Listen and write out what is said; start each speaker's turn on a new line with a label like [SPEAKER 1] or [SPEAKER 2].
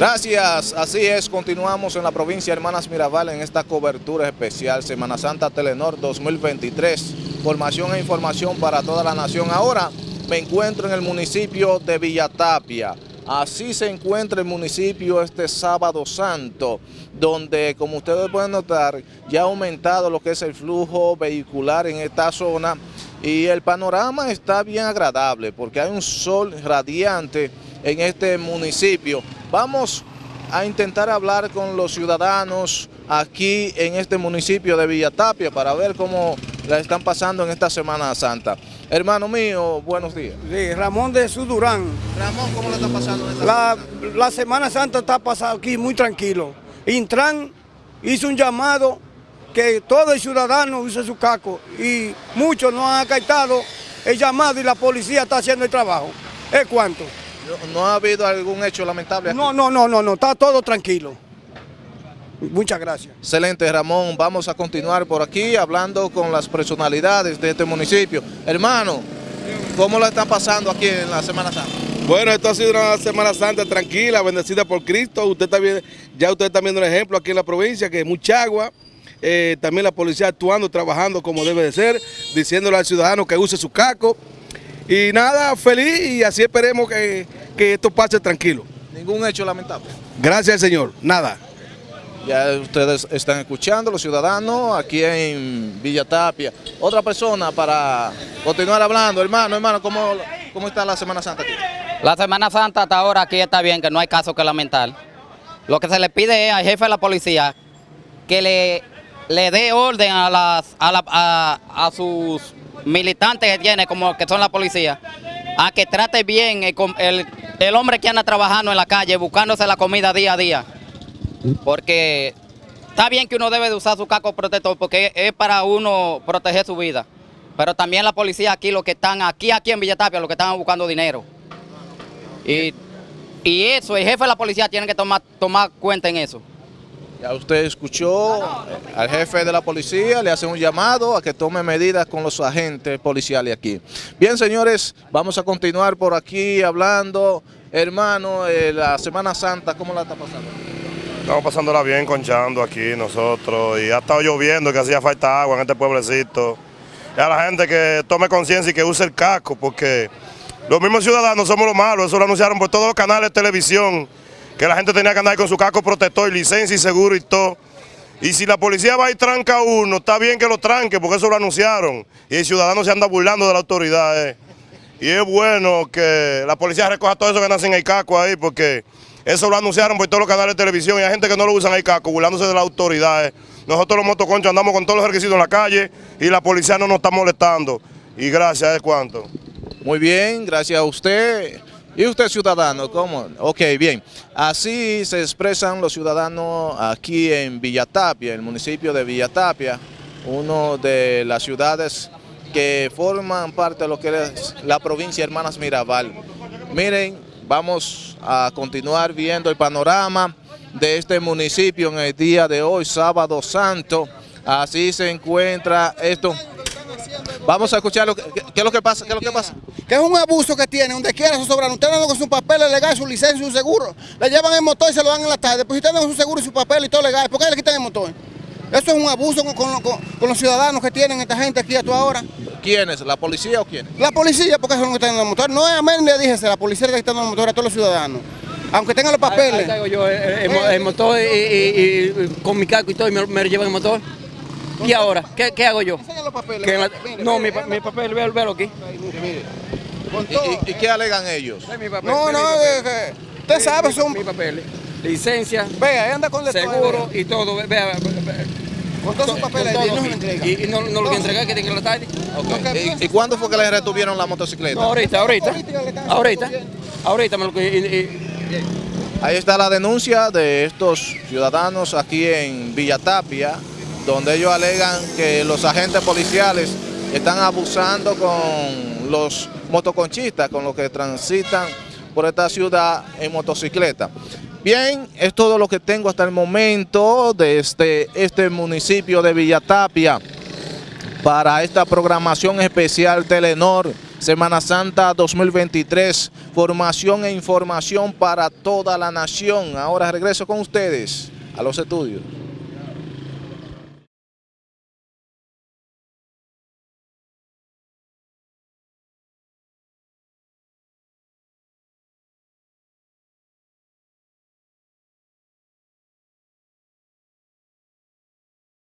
[SPEAKER 1] Gracias, así es, continuamos en la provincia de Hermanas Mirabal en esta cobertura especial Semana Santa Telenor 2023. Formación e información para toda la nación. Ahora me encuentro en el municipio de Villatapia. Así se encuentra el municipio este sábado santo, donde como ustedes pueden notar, ya ha aumentado lo que es el flujo vehicular en esta zona y el panorama está bien agradable porque hay un sol radiante en este municipio. Vamos a intentar hablar con los ciudadanos aquí en este municipio de Villatapia para ver cómo la están pasando en esta Semana Santa. Hermano mío, buenos días.
[SPEAKER 2] Sí, Ramón de Sudurán.
[SPEAKER 1] Ramón, ¿cómo la está pasando esta
[SPEAKER 2] La,
[SPEAKER 1] Semana
[SPEAKER 2] la Semana Santa está pasando aquí muy tranquilo. Intran hizo un llamado que todo el ciudadano use su casco y muchos no han acatado el llamado y la policía está haciendo el trabajo. ¿Es cuánto?
[SPEAKER 1] ¿No, no ha habido algún hecho lamentable aquí?
[SPEAKER 2] No, no, no, no, no, está todo tranquilo. Muchas gracias.
[SPEAKER 1] Excelente, Ramón. Vamos a continuar por aquí hablando con las personalidades de este municipio. Hermano, ¿cómo la están pasando aquí en la Semana Santa?
[SPEAKER 3] Bueno, esto ha sido una Semana Santa tranquila, bendecida por Cristo. Usted está bien, ya usted está viendo un ejemplo aquí en la provincia, que hay mucha agua. Eh, también la policía actuando, trabajando como debe de ser, diciéndole al ciudadano que use su casco. Y nada, feliz y así esperemos que, que esto pase tranquilo.
[SPEAKER 1] Ningún hecho lamentable.
[SPEAKER 3] Gracias al Señor, nada.
[SPEAKER 1] Ya ustedes están escuchando, los ciudadanos, aquí en Villa Tapia. Otra persona para continuar hablando. Hermano, hermano, ¿cómo, cómo está la Semana Santa aquí?
[SPEAKER 4] La Semana Santa hasta ahora aquí está bien, que no hay caso que lamentar. Lo que se le pide es al jefe de la policía que le, le dé orden a, las, a, la- a- a sus militantes que tiene, como que son la policía, a que trate bien el, el hombre que anda trabajando en la calle, buscándose la comida día a día. Porque está bien que uno debe de usar su casco protector porque es para uno proteger su vida. Pero también la policía aquí, los que están aquí, aquí en Villatapia, los que están buscando dinero. Y, y eso, el jefe de la policía tiene que tomar, tomar cuenta en eso.
[SPEAKER 1] Ya usted escuchó al jefe de la policía, le hace un llamado a que tome medidas con los agentes policiales aquí. Bien, señores, vamos a continuar por aquí hablando. Hermano, eh, la Semana Santa, ¿cómo la está pasando?
[SPEAKER 5] Estamos pasándola bien conchando aquí nosotros y ha estado lloviendo que hacía falta agua en este pueblecito. Y a la gente que tome conciencia y que use el casco porque los mismos ciudadanos somos los malos, eso lo anunciaron por todos los canales de televisión, que la gente tenía que andar con su casco protector, licencia y seguro y todo. Y si la policía va y tranca uno, está bien que lo tranque porque eso lo anunciaron. Y el ciudadano se anda burlando de la autoridad. eh. Y es bueno que la policía recoja todo eso que nacen en el casco ahí, porque eso lo anunciaron por todos los canales de televisión y hay gente que no lo usan el casco, burlándose de las autoridades. Nosotros los motoconchos andamos con todos los requisitos en la calle y la policía no nos está molestando. Y gracias, es cuanto.
[SPEAKER 1] Muy bien, gracias a usted. ¿Y usted ciudadano? ¿Cómo? Ok, bien. Así se expresan los ciudadanos aquí en Villatapia, el municipio de Villatapia, uno de las ciudades que forman parte de lo que es la provincia Hermanas Mirabal. Miren, vamos a continuar viendo el panorama de este municipio en el día de hoy, sábado santo. Así se encuentra esto. Vamos a escuchar lo que, qué, es lo que pasa, qué es lo que pasa.
[SPEAKER 6] que es un abuso que tiene, donde quiera se sobran. Ustedes andan con sus papeles legales, su licencia su seguro. Le llevan el motor y se lo dan en la tarde. Pues si ustedes andan con su seguro y su papel y todo legal, ¿por qué le quitan el motor? Eso es un abuso con, con- con- con los ciudadanos que tienen esta gente aquí a toda hora.
[SPEAKER 1] ¿Quiénes? ¿La policía o quiénes?
[SPEAKER 6] La policía, porque son los que están dando el motor. No es a le dije, la policía está dando el motor a todos los ciudadanos. Aunque tengan los
[SPEAKER 7] Ahí
[SPEAKER 6] papeles.
[SPEAKER 7] traigo yo el, el mo- el motor y, y- y- con mi casco y todo y me, me llevan el motor. ¿Y ahora? ¿Qué, qué hago yo?
[SPEAKER 6] Los papeles.
[SPEAKER 7] Que en la-
[SPEAKER 6] Mire,
[SPEAKER 7] no,
[SPEAKER 6] mire,
[SPEAKER 7] mi, mi papel, véalo, véalo aquí.
[SPEAKER 6] con
[SPEAKER 1] ¿Y,
[SPEAKER 6] todo.
[SPEAKER 1] y- qué alegan ellos?
[SPEAKER 7] Mi papel,
[SPEAKER 6] No, no,
[SPEAKER 7] mi papel.
[SPEAKER 6] es que usted sabe, son...
[SPEAKER 7] Mi papel. Licencia,
[SPEAKER 6] Vea, ahí anda con
[SPEAKER 7] seguro
[SPEAKER 6] vea.
[SPEAKER 7] y todo. ve- Vea, ve- ve-
[SPEAKER 6] Con todos sus papeles
[SPEAKER 7] todo
[SPEAKER 6] no entrega.
[SPEAKER 7] Y, y no, no lo voy a entregar, que tengo que la tarde.
[SPEAKER 1] Ok. ¿Y, y cuándo fue que le retuvieron la motocicleta?
[SPEAKER 7] No, ahorita, ahorita. Ahorita. Ahorita me lo y- y-
[SPEAKER 1] Ahí está la denuncia de estos ciudadanos aquí en Villatapia, donde ellos alegan que los agentes policiales están abusando con los motoconchistas, con los que transitan por esta ciudad en motocicleta. Bien, es todo lo que tengo hasta el momento desde este municipio de Villatapia para esta programación especial Telenor Semana Santa 2023, formación e información para toda la nación. Ahora regreso con ustedes a los estudios.